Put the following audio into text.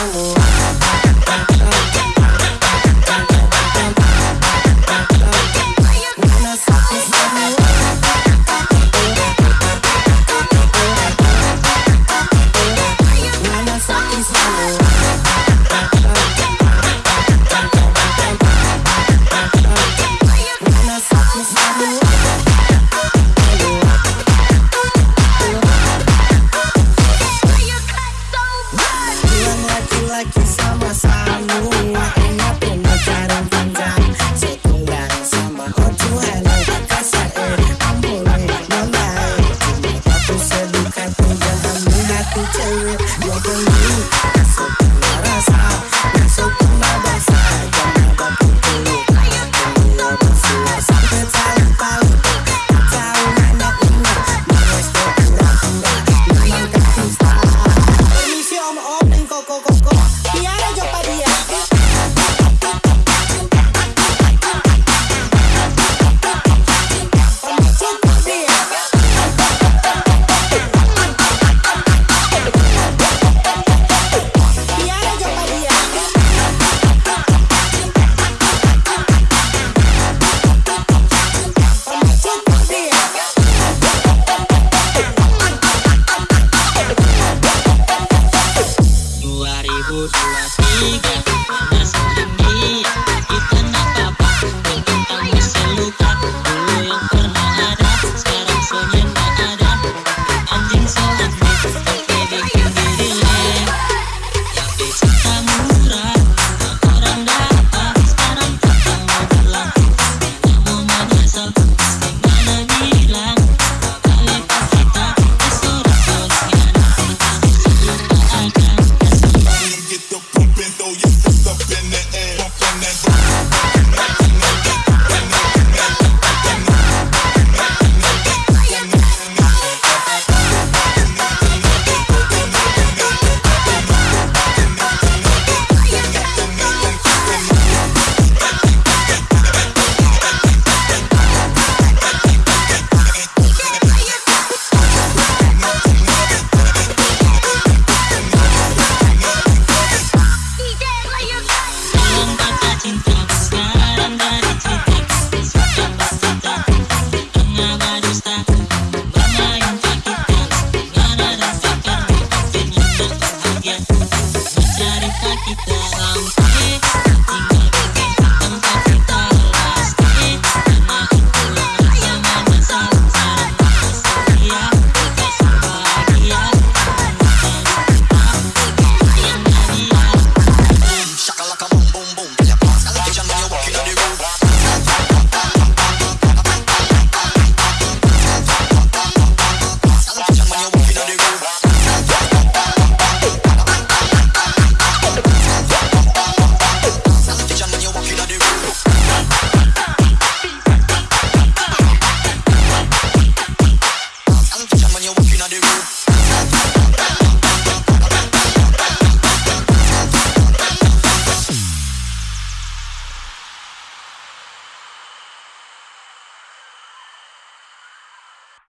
Saki laki-laki sama dua